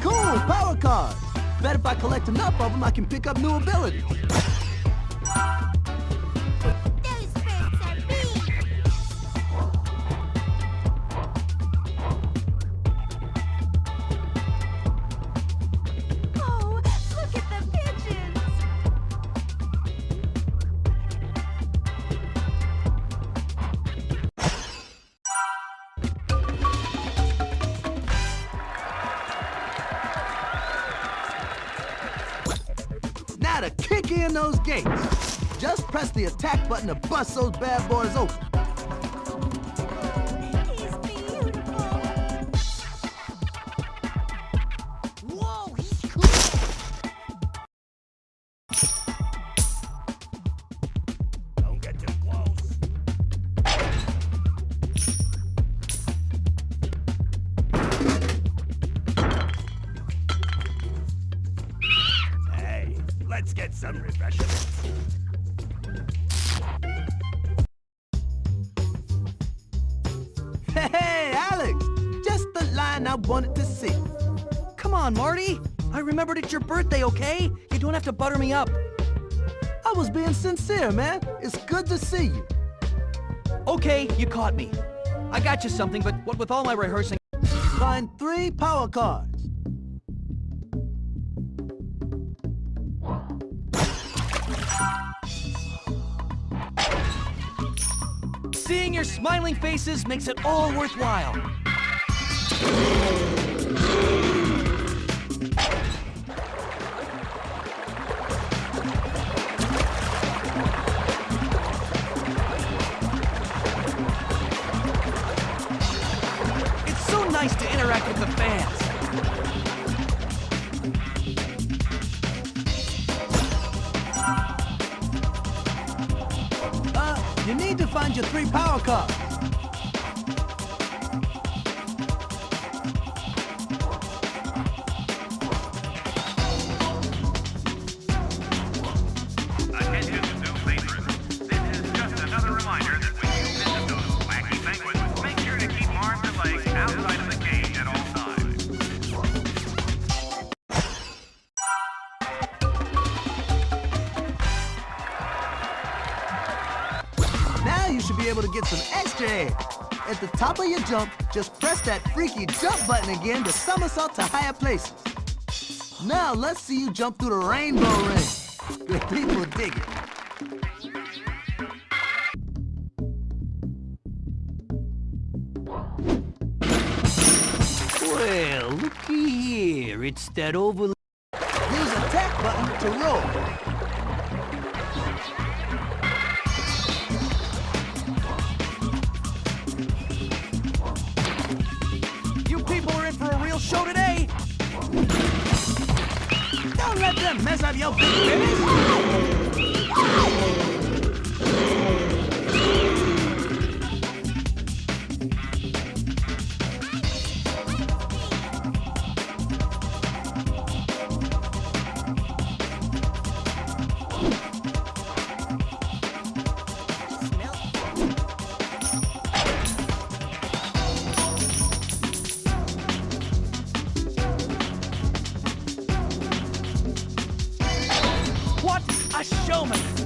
Cool! Power cards! Bet if I collect enough of them, I can pick up new abilities. In those gates. Just press the attack button to bust those bad boys open. Some refreshments. Hey, Alex! Just the line I wanted to see. Come on, Marty. I remembered it's your birthday, okay? You don't have to butter me up. I was being sincere, man. It's good to see you. Okay, you caught me. I got you something, but what with all my rehearsing... Find three power cards. Seeing your smiling faces makes it all worthwhile. Your be able to get some extra air. At the top of your jump, just press that freaky jump button again to somersault to higher places. Now let's see you jump through the rainbow ring. Good people dig it. Well, looky here. It's that oval... Use attack button to roll. Don't let them mess up your a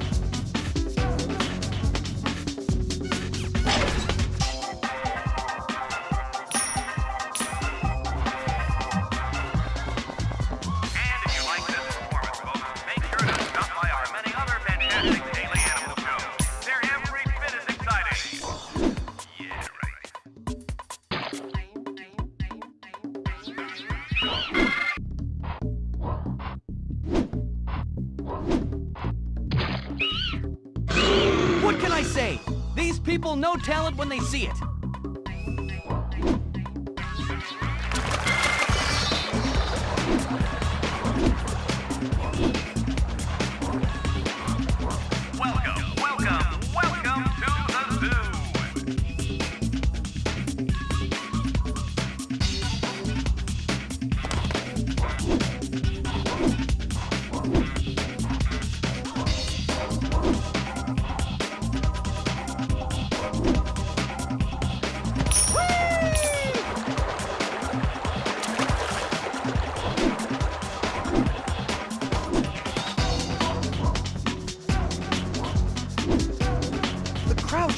can I say? These people know talent when they see it.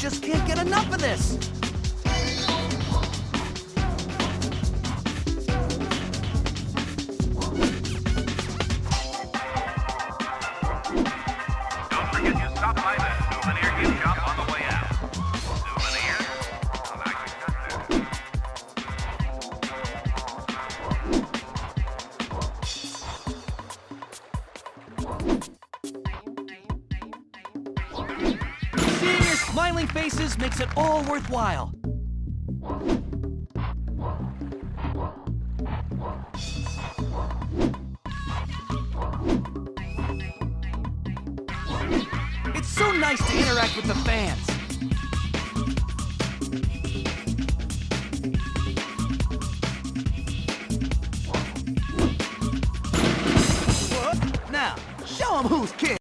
Just can't get enough of this. Seeing smiling faces makes it all worthwhile. It's so nice to interact with the fans. Now, show 'em who's king.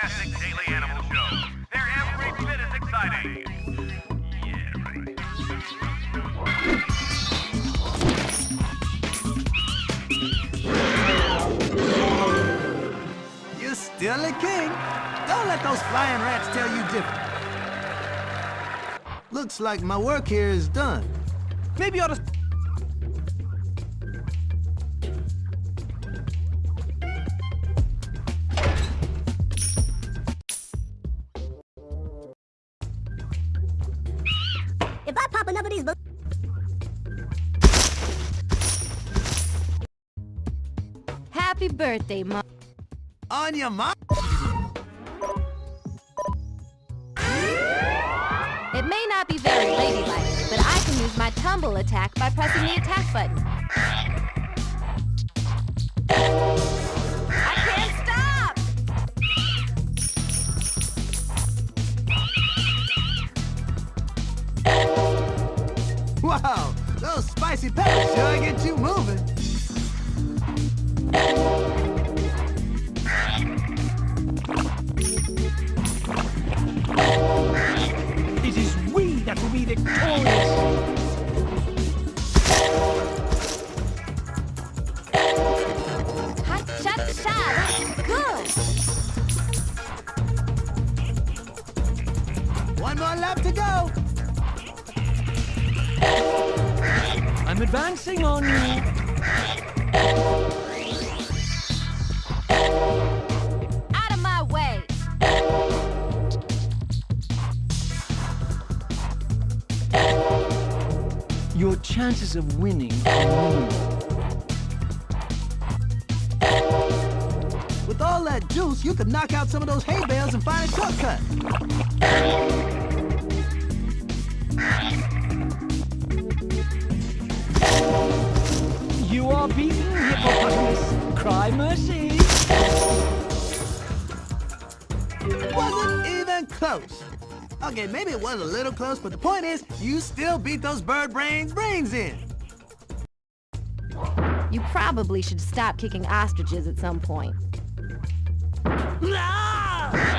Fantastic daily animal shows. They're every bit as exciting. You're still a king. Don't let those flying rats tell you different. Looks like my work here is done. Maybe you ought to... Happy birthday, Mom. On your mark. It may not be very ladylike, but I can use my tumble attack by pressing the attack button. I can't stop! Wow, those spicy peppers sure get you I'm advancing on you. Out of my way! Your chances of winning are minimal. With all that juice, you could knock out some of those hay bales and find a shortcut. You are beaten, hippopotamus. Cry mercy. Wasn't even close. Okay, maybe it was a little close, but the point is, you still beat those bird brains brains in. You probably should stop kicking ostriches at some point. Ah!